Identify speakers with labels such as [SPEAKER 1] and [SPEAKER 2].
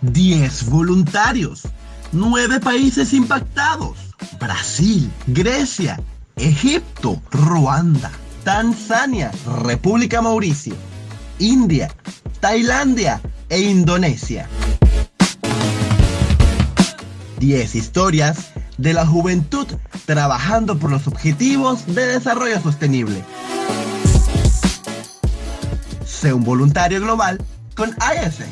[SPEAKER 1] 10 voluntarios, 9 países impactados, Brasil, Grecia, Egipto, Ruanda, Tanzania, República Mauricio, India, Tailandia e Indonesia. 10 historias de la juventud trabajando por los objetivos de desarrollo sostenible. Sé un voluntario global con ISEC.